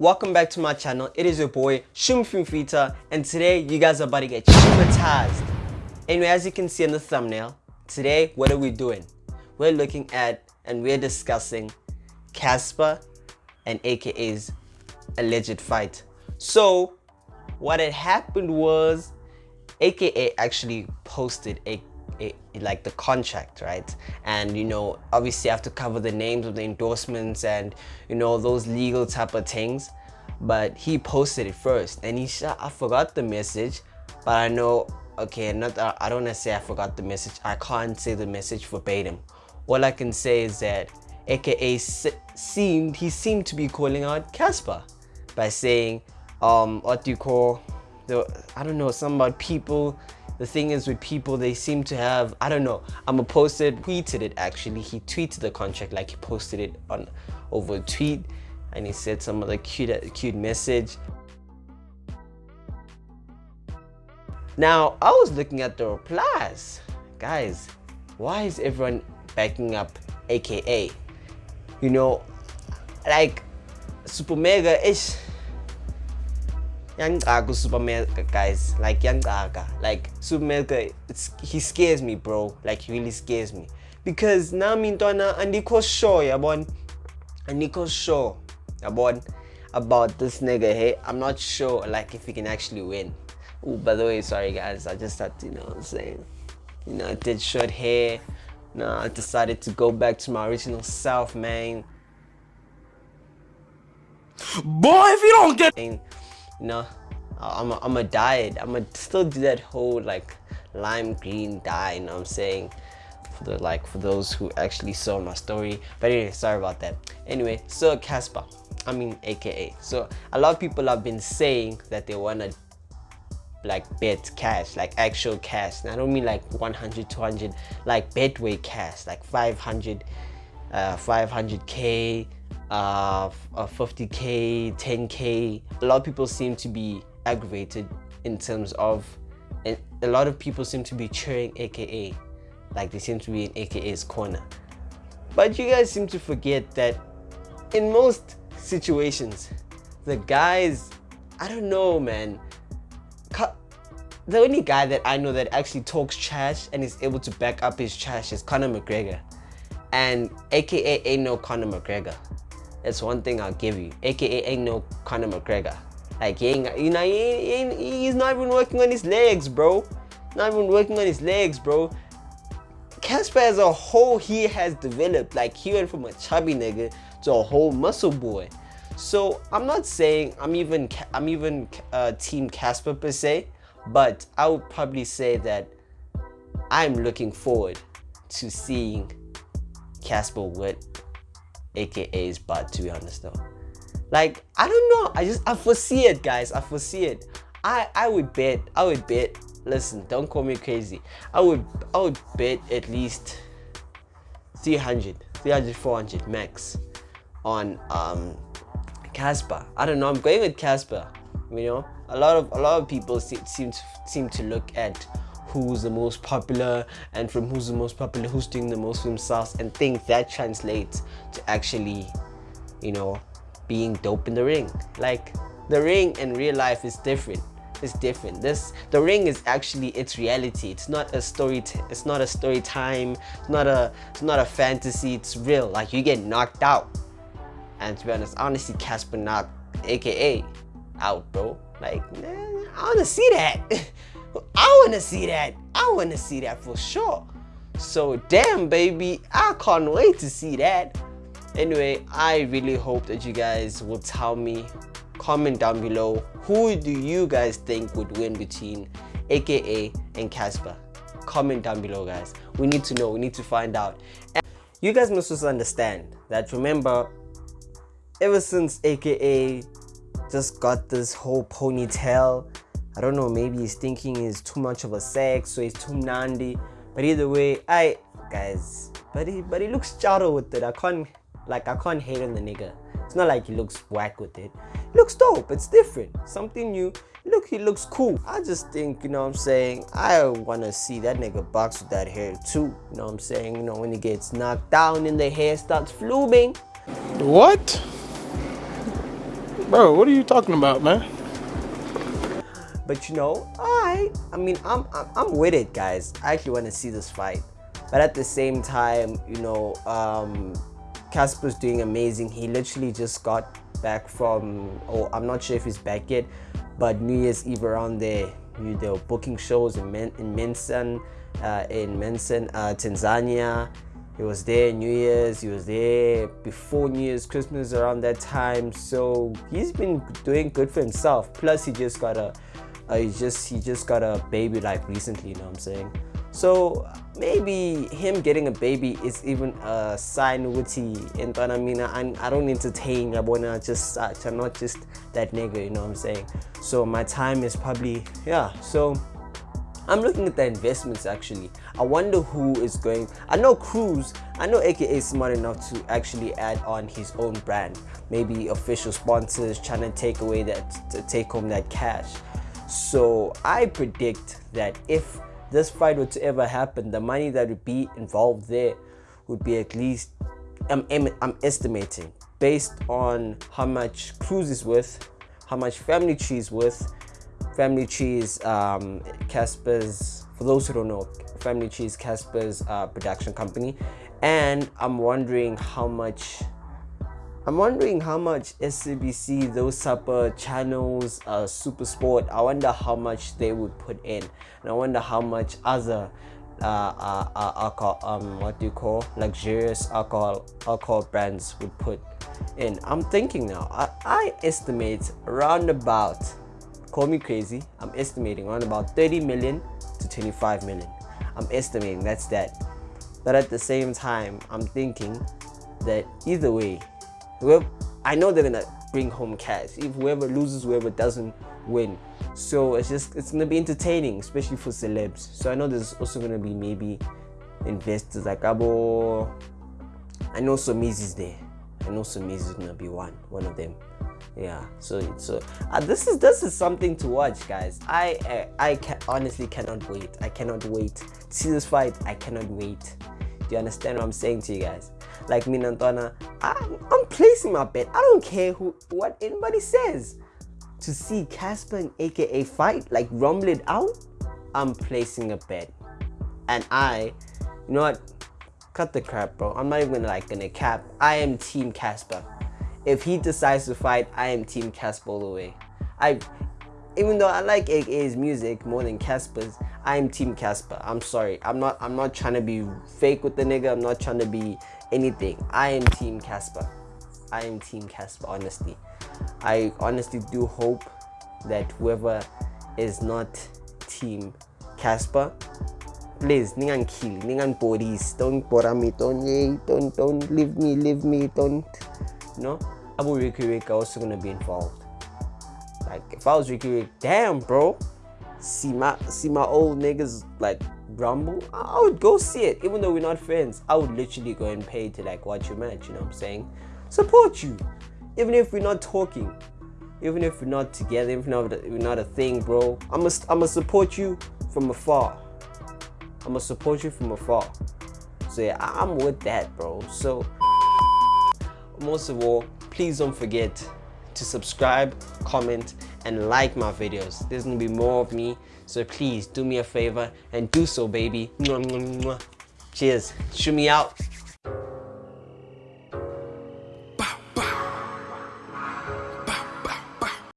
welcome back to my channel. It is your boy Shumfumfita and today you guys are about to get traumatized. Anyway, as you can see in the thumbnail, today what are we doing? We're looking at and we're discussing cassper and AKA's alleged fight. So what had happened was AKA actually posted a like the contract right? And you know obviously I have to cover the names of the endorsements and you know those legal type of things. But he posted it first and he said I forgot the message but I know okay not I don't want to say I forgot the message. I can't say the message verbatim. All I can say is that aka seemed he seemed to be calling out Cassper by saying um what do you call the I don't know some about people the thing is with people, they seem to have, I don't know, I'm a posted, tweeted it actually. He tweeted the contract like he posted it on over a tweet and he said some other cute, cute message. Now, I was looking at the replies. Guys, why is everyone backing up AKA? You know, like, Super Mega is Yangaga Super Mega guys. Like Yangaga like Super Mega he scares me bro. Like he really scares me. Because nami ntwana andikho sure yabon andikho sure yabon about this nigga hey I'm not sure like if he can actually win. Oh by the way sorry guys. I just had to you know what I'm saying? You know I did short hair. No I decided to go back to my original self man. Boy if you don't get you know i'm a, I'm a dye it i'm gonna still do that whole like lime green dye you know what i'm saying? For the like for those who actually saw my story. But anyway sorry about that. Anyway so cassper i mean aka so a lot of people have been saying that they want to like bet cash like actual cash. And i don't mean like 100 200 like betway cash like 500 uh 500k uh, 50k, 10k. A lot of people seem to be aggravated in terms of, and a lot of people seem to be cheering AKA, like they seem to be in AKA's corner. But you guys seem to forget that in most situations, the guys, I don't know, man. The only guy that I know that actually talks trash and is able to back up his trash is Conor McGregor. And AKA ain't no Conor McGregor. That's one thing I'll give you. AKA ain't no Conor McGregor. Like he ain't, you know, he ain't, he's not even working on his legs, bro. Not even working on his legs, bro. Cassper as a whole, he has developed. Like he went from a chubby nigga to a whole muscle boy. So I'm not saying I'm even I'm even uh, team Cassper per se, but I would probably say that I'm looking forward to seeing Cassper with AKA's butt to be honest though. Like, I don't know. I just, I foresee it, guys. I foresee it. I, I would bet, I would bet, listen, don't call me crazy. I would, I would bet at least 300, 300, 400 max on um, Cassper. I don't know. I'm going with Cassper. You know, a lot of a lot of people seem to seem to look at who's the most popular and from who's the most popular, who's doing the most for themselves and think that translates to actually, you know, being dope in the ring. Like the ring in real life is different. It's different. This the ring is actually its reality. It's not a story. it's not a story time. It's not a. It's not a fantasy. It's real. Like you get knocked out. And to be honest, honestly Cassper knocked, AKA, out, bro. Like, man, I wanna see that. I wanna see that. I wanna see that for sure. So damn, baby, I can't wait to see that. Anyway, I really hope that you guys will tell me, comment down below, who do you guys think would win between AKA and Cassper? Comment down below, guys. We need to know, we need to find out. And you guys must also understand that remember, ever since AKA just got this whole ponytail, I don't know, maybe he's thinking he's too much of a sex, so he's too nandy. But either way, I guys, but he but he looks charro with it. I can't like, I can't hate on the nigga. It's not like he looks whack with it. He looks dope. It's different. Something new. Look, he looks cool. I just think, you know what I'm saying, I want to see that nigga box with that hair too. You know what I'm saying? You know, when he gets knocked down and the hair starts fluming. What? Bro, what are you talking about, man? But you know, I, I mean, I'm, I'm, I'm with it, guys. I actually want to see this fight. But at the same time, you know, um, Cassper's doing amazing. He literally just got back from, oh, I'm not sure if he's back yet, but New Year's Eve around there, they were booking shows in, Men in Mensen, uh, in Mensen, uh, Tanzania. He was there New Year's, he was there before New Year's, Christmas around that time. So he's been doing good for himself. Plus he just got a, he just he just got a baby like recently, you know what I'm saying? So maybe him getting a baby is even a sign ukuthi entwana mina I mean I, I don't entertain yabona just such I'm not just that nigga you know what I'm saying so my time is probably yeah so I'm looking at the investments actually. I wonder who is going. I know Cruz, I know AKA is smart enough to actually add on his own brand. Maybe official sponsors trying to take away that, take home that cash. So I predict that if this fight were to ever happen, the money that would be involved there would be at least, I'm, I'm estimating, based on how much Cruz is worth, how much Family Tree is worth, Family Trees, um, Cassper's, for those who don't know, Family Trees, Cassper's uh, production company. And I'm wondering how much, I'm wondering how much SABC, those of channels, uh, Super Sport, I wonder how much they would put in. And I wonder how much other uh, uh, uh, alcohol, um, what do you call, luxurious alcohol, alcohol brands would put in. I'm thinking now, I, I estimate around about call me crazy i'm estimating around about 30 million to 25 million i'm estimating that's that but at the same time i'm thinking that either way whoever i know they're gonna bring home cash. If whoever loses whoever doesn't win. So it's just it's gonna be entertaining especially for celebs. So i know there's also gonna be maybe investors like abo. I know Somizi's there. I know Somizi's gonna be one one of them. Yeah so so uh, this is this is something to watch guys. I uh, i can honestly cannot wait. I cannot wait. To see this fight i cannot wait. Do you understand what i'm saying to you guys like me Nantona, I'm, I'm placing my bet. I don't care who what anybody says. To see cassper and aka fight like rumble it out i'm placing a bet. And i you know what? Cut the crap bro. I'm not even like gonna cap. I am team cassper. If he decides to fight, I am Team Cassper all the way. I, even though I like AKA's music more than Cassper's, I'm Team Cassper. I'm sorry. I'm not. I'm not trying to be fake with the nigga. I'm not trying to be anything. I am Team Cassper. I am Team Cassper. Honestly, I honestly do hope that whoever is not Team Cassper, please, ningan kill, ningan police. Don't bother me. Don't, don't, don't leave me. Leave me. Don't, know. Abu Riky Rick also gonna be involved. Like if I was Riky Rick, damn bro, see my see my old niggas like rumble, I would go see it. Even though we're not friends, I would literally go and pay to like watch your match, you know what I'm saying? Support you. Even if we're not talking, even if we're not together, even if we're not a thing, bro. I'm gonna I'm gonna support you from afar. I'm gonna support you from afar. So yeah, I'm with that, bro. So most of all, please don't forget to subscribe, comment, and like my videos. There's gonna be more of me, so please do me a favor and do so, baby. Cheers. Shoot me out.